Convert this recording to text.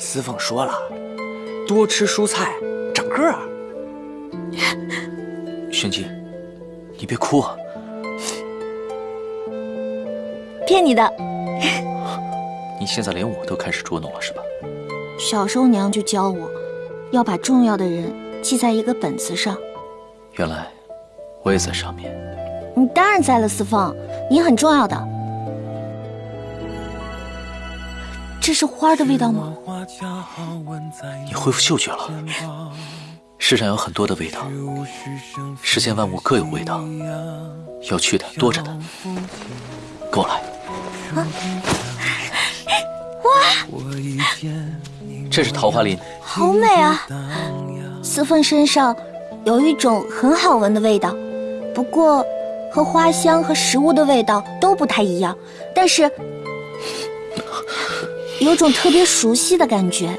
司凤说了，多吃蔬菜长个儿。玄机，你别哭啊！骗你的。你现在连我都开始捉弄了是吧？小时候娘就教我，要把重要的人记在一个本子上。原来我也在上面。你当然在了，司凤，你很重要的。这是花的味道吗？你恢复嗅觉了。世上有很多的味道，世间万物各有味道，有趣的多着呢。跟我来。啊哇！这是桃花林，好美啊！司凤身上有一种很好闻的味道，不过和花香和食物的味道都不太一样，但是有种特别熟悉的感觉。